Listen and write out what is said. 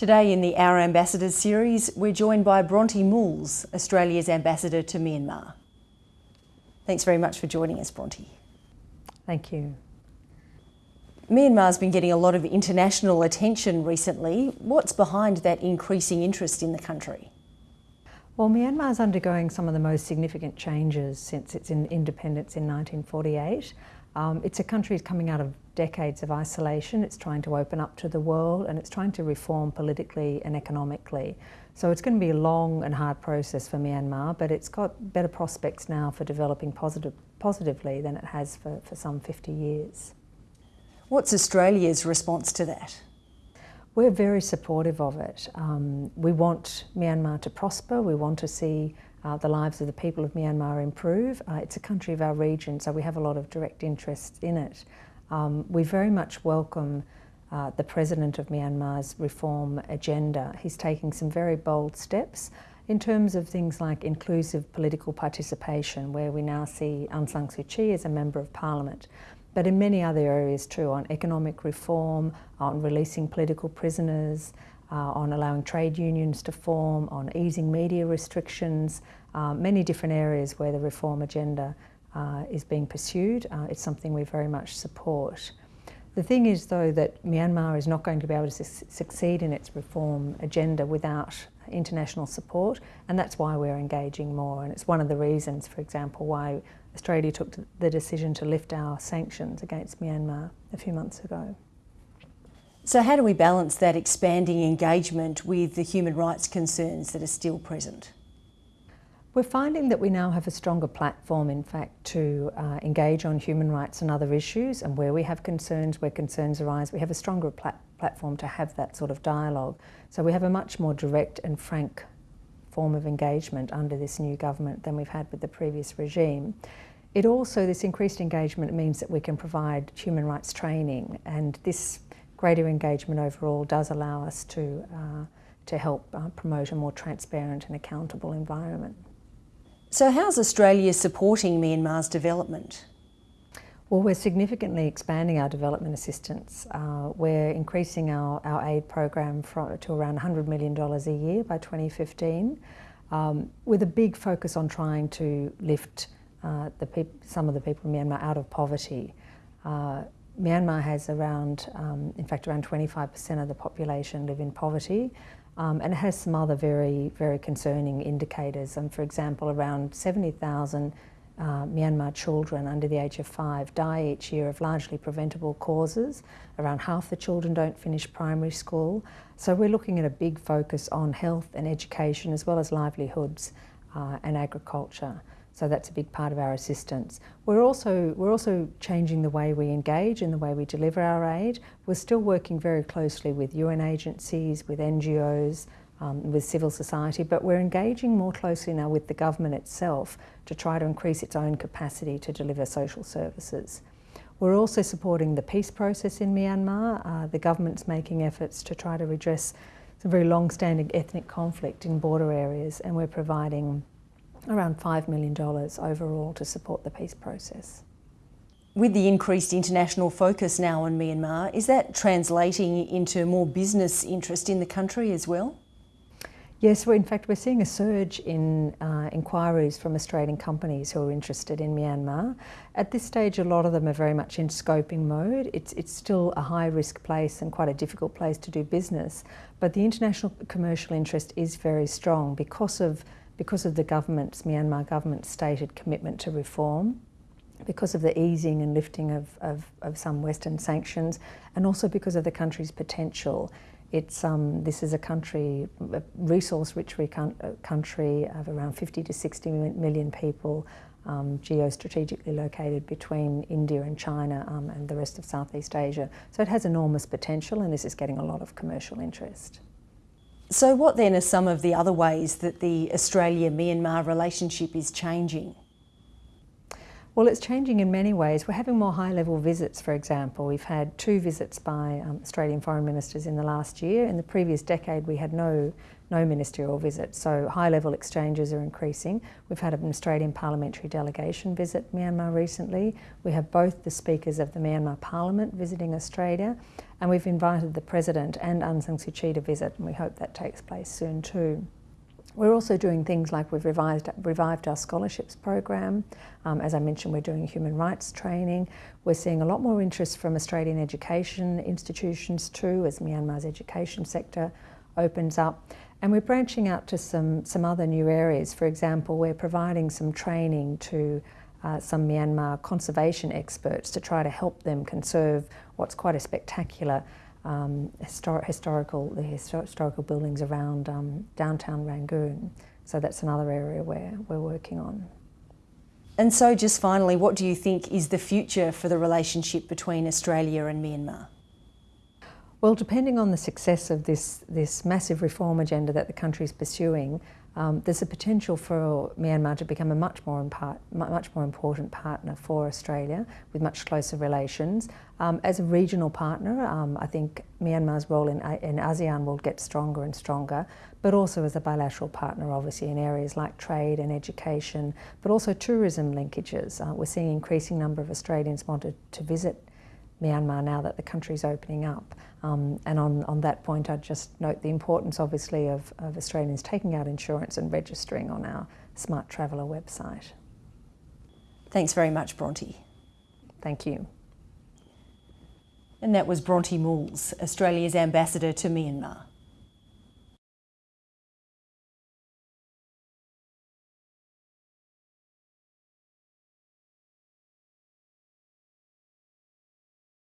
Today in the Our Ambassadors series, we're joined by Bronte Moules, Australia's ambassador to Myanmar. Thanks very much for joining us, Bronte. Thank you. Myanmar's been getting a lot of international attention recently. What's behind that increasing interest in the country? Well, Myanmar is undergoing some of the most significant changes since its independence in 1948. Um, it's a country coming out of decades of isolation. It's trying to open up to the world and it's trying to reform politically and economically. So it's going to be a long and hard process for Myanmar, but it's got better prospects now for developing positive, positively than it has for, for some 50 years. What's Australia's response to that? We're very supportive of it. Um, we want Myanmar to prosper. We want to see uh, the lives of the people of Myanmar improve. Uh, it's a country of our region, so we have a lot of direct interest in it. Um, we very much welcome uh, the President of Myanmar's reform agenda. He's taking some very bold steps in terms of things like inclusive political participation, where we now see Aung San Suu Kyi as a Member of Parliament but in many other areas too, on economic reform, on releasing political prisoners, uh, on allowing trade unions to form, on easing media restrictions, uh, many different areas where the reform agenda uh, is being pursued. Uh, it's something we very much support. The thing is though that Myanmar is not going to be able to su succeed in its reform agenda without international support and that's why we're engaging more and it's one of the reasons for example why Australia took the decision to lift our sanctions against Myanmar a few months ago. So how do we balance that expanding engagement with the human rights concerns that are still present? We're finding that we now have a stronger platform, in fact, to uh, engage on human rights and other issues, and where we have concerns, where concerns arise, we have a stronger plat platform to have that sort of dialogue. So we have a much more direct and frank form of engagement under this new government than we've had with the previous regime. It also, this increased engagement means that we can provide human rights training and this greater engagement overall does allow us to, uh, to help uh, promote a more transparent and accountable environment. So how's Australia supporting Myanmar's development? Well, we're significantly expanding our development assistance. Uh, we're increasing our, our aid program from, to around $100 million a year by 2015, um, with a big focus on trying to lift uh, some of the people in Myanmar out of poverty. Uh, Myanmar has around, um, in fact, around 25% of the population live in poverty, um, and it has some other very, very concerning indicators. And for example, around 70,000 uh, Myanmar children under the age of five die each year of largely preventable causes. Around half the children don't finish primary school. So we're looking at a big focus on health and education as well as livelihoods uh, and agriculture. So that's a big part of our assistance. We're also, we're also changing the way we engage and the way we deliver our aid. We're still working very closely with UN agencies, with NGOs, um, with civil society, but we're engaging more closely now with the government itself to try to increase its own capacity to deliver social services. We're also supporting the peace process in Myanmar. Uh, the government's making efforts to try to redress some very long-standing ethnic conflict in border areas and we're providing around $5 million overall to support the peace process. With the increased international focus now on Myanmar, is that translating into more business interest in the country as well? Yes, well, in fact, we're seeing a surge in uh, inquiries from Australian companies who are interested in Myanmar. At this stage, a lot of them are very much in scoping mode. It's, it's still a high-risk place and quite a difficult place to do business, but the international commercial interest is very strong because of, because of the government's, Myanmar government's stated commitment to reform because of the easing and lifting of, of, of some Western sanctions and also because of the country's potential. It's, um, this is a country, a resource-rich uh, country of around 50 to 60 million people, um, geostrategically located between India and China um, and the rest of Southeast Asia. So it has enormous potential and this is getting a lot of commercial interest. So what then are some of the other ways that the Australia-Myanmar relationship is changing? Well, it's changing in many ways. We're having more high-level visits, for example. We've had two visits by um, Australian foreign ministers in the last year. In the previous decade, we had no no ministerial visits. So high-level exchanges are increasing. We've had an Australian parliamentary delegation visit Myanmar recently. We have both the speakers of the Myanmar Parliament visiting Australia, and we've invited the President and Aung San Suu Kyi to visit, and we hope that takes place soon too. We're also doing things like we've revised, revived our scholarships program. Um, as I mentioned, we're doing human rights training. We're seeing a lot more interest from Australian education institutions too, as Myanmar's education sector opens up. And we're branching out to some, some other new areas. For example, we're providing some training to uh, some Myanmar conservation experts to try to help them conserve what's quite a spectacular um, histor historical, the histor historical buildings around um, downtown Rangoon. So that's another area where we're working on. And so just finally, what do you think is the future for the relationship between Australia and Myanmar? Well, depending on the success of this, this massive reform agenda that the country is pursuing, um, there's a potential for Myanmar to become a much more, much more important partner for Australia with much closer relations. Um, as a regional partner, um, I think Myanmar's role in, in ASEAN will get stronger and stronger, but also as a bilateral partner, obviously, in areas like trade and education, but also tourism linkages. Uh, we're seeing an increasing number of Australians wanted to visit Myanmar now that the country's opening up. Um, and on, on that point, I'd just note the importance, obviously, of, of Australians taking out insurance and registering on our Smart Traveller website. Thanks very much, Bronte. Thank you. And that was Bronte Moules, Australia's ambassador to Myanmar.